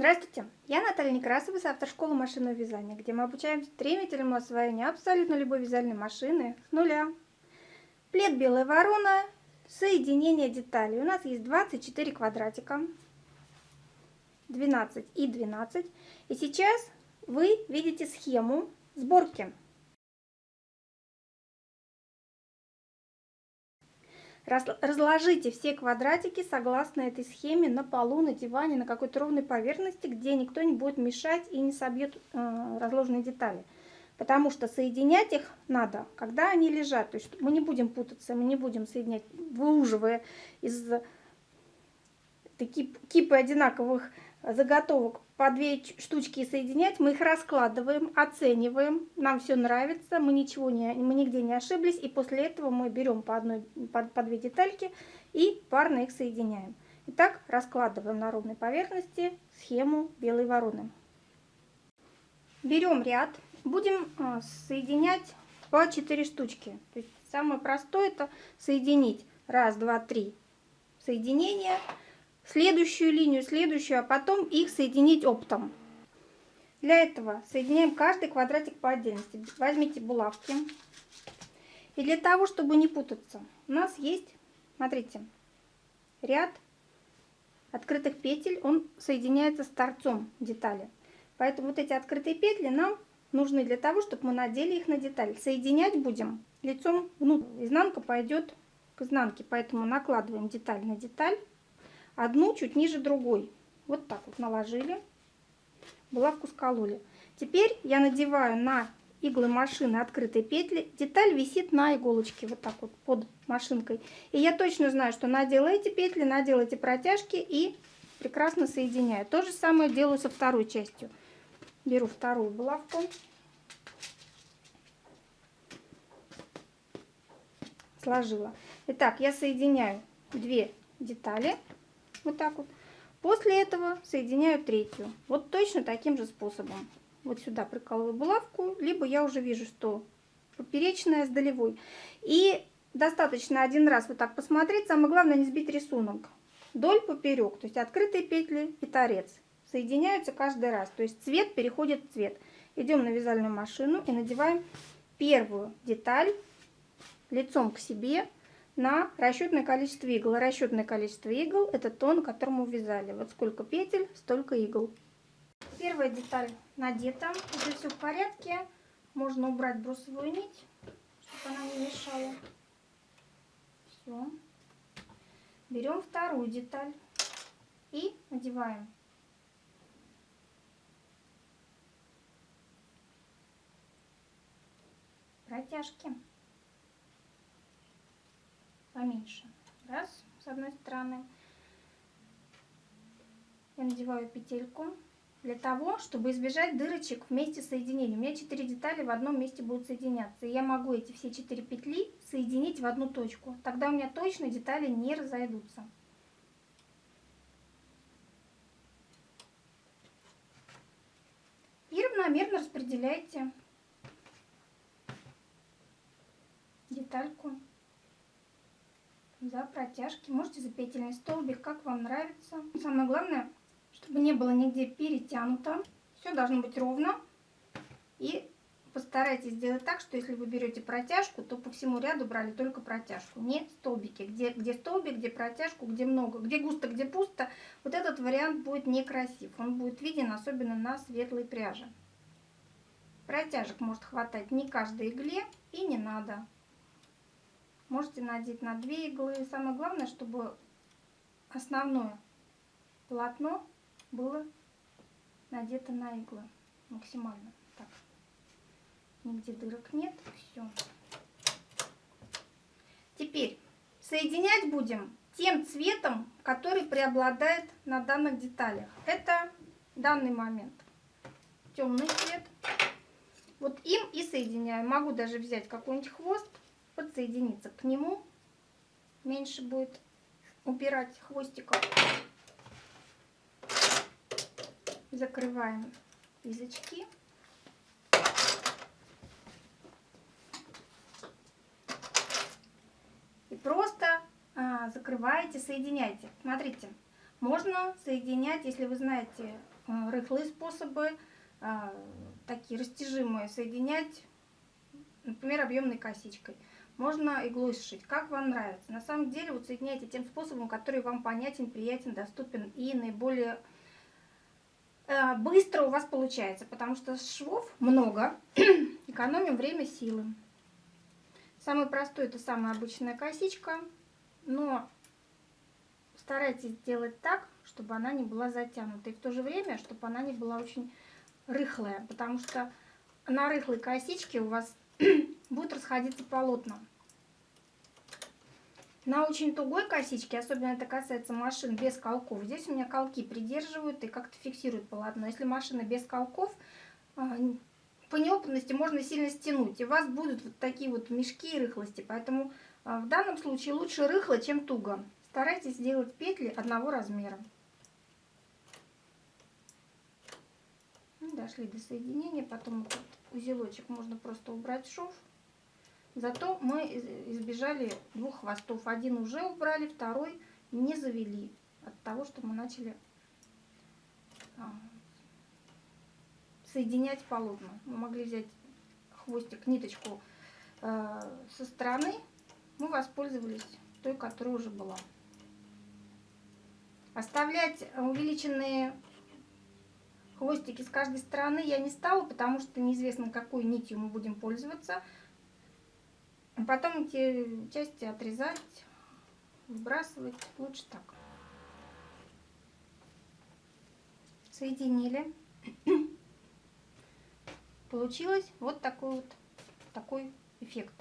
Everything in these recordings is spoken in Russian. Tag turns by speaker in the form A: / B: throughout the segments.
A: Здравствуйте, я Наталья Некрасова с автошколы машинного вязания, где мы обучаем стремительному освоению абсолютно любой вязальной машины с нуля. Плед белая ворона, соединение деталей. У нас есть 24 квадратика, 12 и 12. И сейчас вы видите схему сборки. Разложите все квадратики согласно этой схеме на полу, на диване, на какой-то ровной поверхности, где никто не будет мешать и не собьет э, разложенные детали. Потому что соединять их надо, когда они лежат. То есть мы не будем путаться, мы не будем соединять, выуживая из кипы одинаковых заготовок по две штучки соединять, мы их раскладываем, оцениваем, нам все нравится, мы ничего не, мы нигде не ошиблись, и после этого мы берем по, одной, по, по две детальки и парно их соединяем. Итак, раскладываем на ровной поверхности схему белой вороны. Берем ряд, будем а, соединять по 4 штучки. То есть самое простое это соединить. Раз, два, три. Соединения следующую линию, следующую, а потом их соединить оптом. Для этого соединяем каждый квадратик по отдельности. Возьмите булавки. И для того, чтобы не путаться, у нас есть, смотрите, ряд открытых петель, он соединяется с торцом детали. Поэтому вот эти открытые петли нам нужны для того, чтобы мы надели их на деталь. Соединять будем лицом внутрь. Изнанка пойдет к изнанке, поэтому накладываем деталь на деталь одну чуть ниже другой. Вот так вот наложили, булавку скололи. Теперь я надеваю на иглы машины открытые петли. Деталь висит на иголочке, вот так вот под машинкой. И я точно знаю, что надела эти петли, надела эти протяжки и прекрасно соединяю. То же самое делаю со второй частью. Беру вторую булавку. Сложила. Итак, я соединяю две детали вот так вот. После этого соединяю третью. Вот точно таким же способом. Вот сюда прикалываю булавку, либо я уже вижу, что поперечная с долевой. И достаточно один раз вот так посмотреть. Самое главное не сбить рисунок. Доль поперек, то есть открытые петли и торец. Соединяются каждый раз. То есть цвет переходит в цвет. Идем на вязальную машину и надеваем первую деталь лицом к себе на расчетное количество игл. Расчетное количество игл это тон, которому вязали. Вот сколько петель, столько игл. Первая деталь надета. Если все в порядке, можно убрать брусовую нить, чтобы она не мешала. Все. Берем вторую деталь и надеваем. Протяжки поменьше. Раз, с одной стороны. Я надеваю петельку для того, чтобы избежать дырочек вместе соединения. У меня 4 детали в одном месте будут соединяться. И я могу эти все 4 петли соединить в одну точку. Тогда у меня точно детали не разойдутся. И равномерно распределяйте детальку за протяжки. Можете за петельный столбик, как вам нравится. Самое главное, чтобы не было нигде перетянуто. Все должно быть ровно. И постарайтесь сделать так, что если вы берете протяжку, то по всему ряду брали только протяжку, не столбики. Где, где столбик, где протяжку, где много, где густо, где пусто. Вот этот вариант будет некрасив. Он будет виден особенно на светлой пряже. Протяжек может хватать не каждой игле и не надо. Можете надеть на две иглы. Самое главное, чтобы основное полотно было надето на иглы максимально. Так, нигде дырок нет. Все. Теперь соединять будем тем цветом, который преобладает на данных деталях. Это данный момент темный цвет. Вот им и соединяю. Могу даже взять какой-нибудь хвост подсоединиться к нему. Меньше будет упирать хвостиком. Закрываем язычки. И просто а, закрываете, соединяйте. Смотрите, можно соединять, если вы знаете э, рыхлые способы, э, такие растяжимые, соединять, например, объемной косичкой. Можно иглой сшить, как вам нравится. На самом деле соединяйте тем способом, который вам понятен, приятен, доступен и наиболее э, быстро у вас получается, потому что швов много, экономим время, силы. Самый простой это самая обычная косичка, но старайтесь сделать так, чтобы она не была затянута. И в то же время, чтобы она не была очень рыхлая, потому что на рыхлой косичке у вас будет расходиться полотна. На очень тугой косичке, особенно это касается машин без колков, здесь у меня колки придерживают и как-то фиксируют полотно. Если машина без колков, а, по неопытности можно сильно стянуть, и у вас будут вот такие вот мешки и рыхлости. Поэтому а, в данном случае лучше рыхло, чем туго. Старайтесь сделать петли одного размера. Дошли до соединения, потом этот узелочек можно просто убрать в шов. Зато мы избежали двух хвостов. Один уже убрали, второй не завели от того, что мы начали а, соединять полотна. Мы могли взять хвостик, ниточку э, со стороны, мы воспользовались той, которая уже была. Оставлять увеличенные хвостики с каждой стороны я не стала, потому что неизвестно, какой нитью мы будем пользоваться. Потом эти части отрезать, выбрасывать. Лучше так. Соединили. Получилось вот такой вот такой эффект.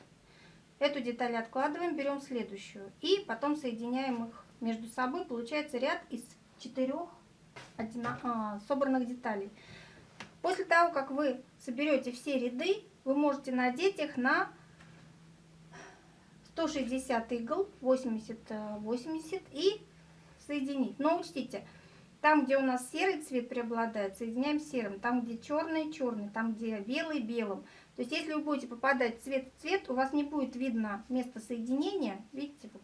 A: Эту деталь откладываем, берем следующую. И потом соединяем их между собой. Получается ряд из четырех а, собранных деталей. После того, как вы соберете все ряды, вы можете надеть их на 160 игл, 80-80 и соединить. Но учтите, там, где у нас серый цвет преобладает, соединяем серым. Там, где черный, черный. Там, где белый, белым. То есть, если вы будете попадать цвет в цвет, у вас не будет видно место соединения. Видите, вот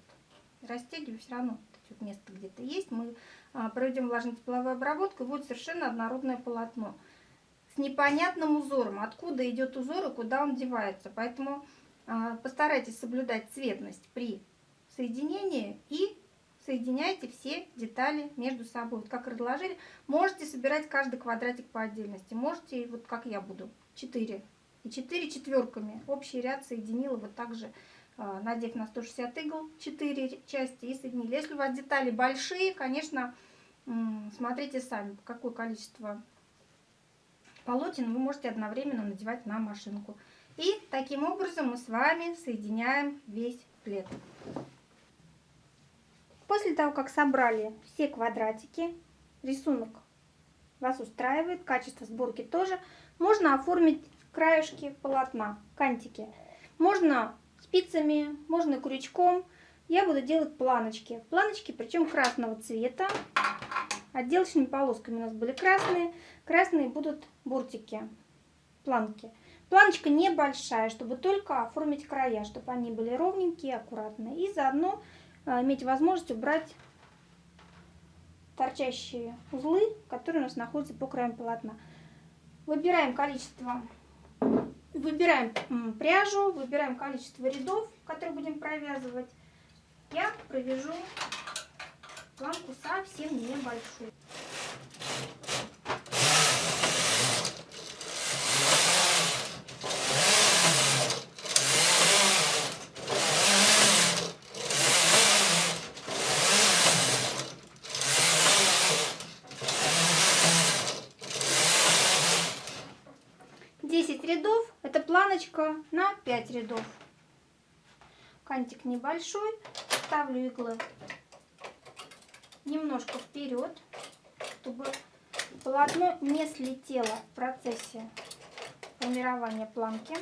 A: растягиваю все равно. Вот место где-то есть. Мы а, проведем влажно-тепловую обработку, и будет совершенно однородное полотно. С непонятным узором. Откуда идет узор и куда он девается. Поэтому постарайтесь соблюдать цветность при соединении и соединяйте все детали между собой. Вот как разложили, можете собирать каждый квадратик по отдельности. Можете, вот как я буду, 4. И 4 четверками. Общий ряд соединила вот так же, а, надев на 160 игл 4 части и соединили. Если у вас детали большие, конечно, смотрите сами, какое количество полотен вы можете одновременно надевать на машинку. И таким образом мы с вами соединяем весь плед. После того, как собрали все квадратики, рисунок вас устраивает, качество сборки тоже, можно оформить краешки полотна, кантики. Можно спицами, можно крючком. Я буду делать планочки. Планочки, причем красного цвета. Отделочными полосками у нас были красные. Красные будут бортики, планки. Планочка небольшая, чтобы только оформить края, чтобы они были ровненькие, аккуратные. И заодно э, иметь возможность убрать торчащие узлы, которые у нас находятся по краям полотна. Выбираем количество, выбираем пряжу, выбираем количество рядов, которые будем провязывать. Я провяжу планку совсем небольшую. 10 рядов, это планочка на 5 рядов. Кантик небольшой, ставлю иглы немножко вперед, чтобы полотно не слетело в процессе формирования планки.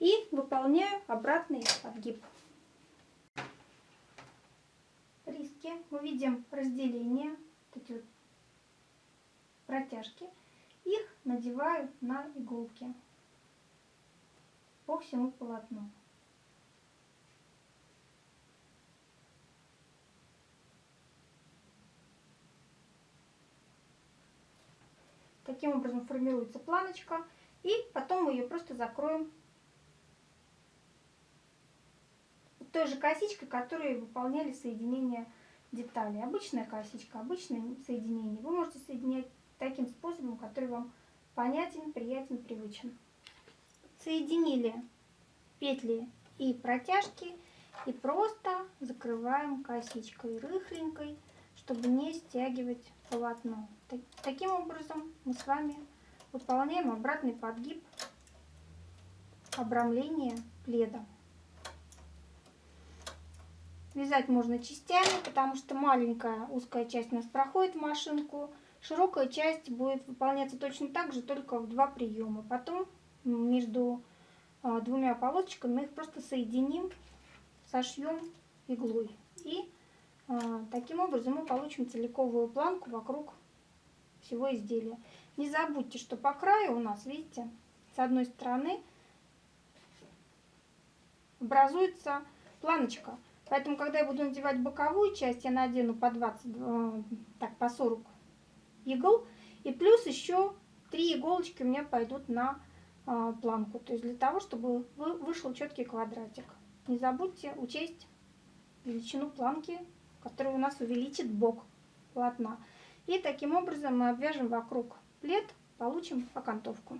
A: И выполняю обратный отгиб. мы видим разделение, вот эти вот протяжки, их надеваю на иголки по всему полотну. Таким образом формируется планочка, и потом мы ее просто закроем той же косичкой, которую выполняли соединение деталей. Обычная косичка, обычное соединение. Вы можете соединять таким способом, который вам понятен, приятен, привычен. Соединили петли и протяжки и просто закрываем косичкой рыхленькой, чтобы не стягивать полотно. Таким образом мы с вами выполняем обратный подгиб обрамления пледа. Вязать можно частями, потому что маленькая узкая часть у нас проходит в машинку. Широкая часть будет выполняться точно так же, только в два приема. Потом между а, двумя полосочками мы их просто соединим, сошьем иглой. И а, таким образом мы получим целиковую планку вокруг всего изделия. Не забудьте, что по краю у нас, видите, с одной стороны образуется планочка. Поэтому, когда я буду надевать боковую часть, я надену по 20, э, так, по 40 игл. И плюс еще 3 иголочки у меня пойдут на э, планку. То есть для того, чтобы вышел четкий квадратик. Не забудьте учесть величину планки, которая у нас увеличит бок полотна. И таким образом мы обвяжем вокруг плед, получим окантовку.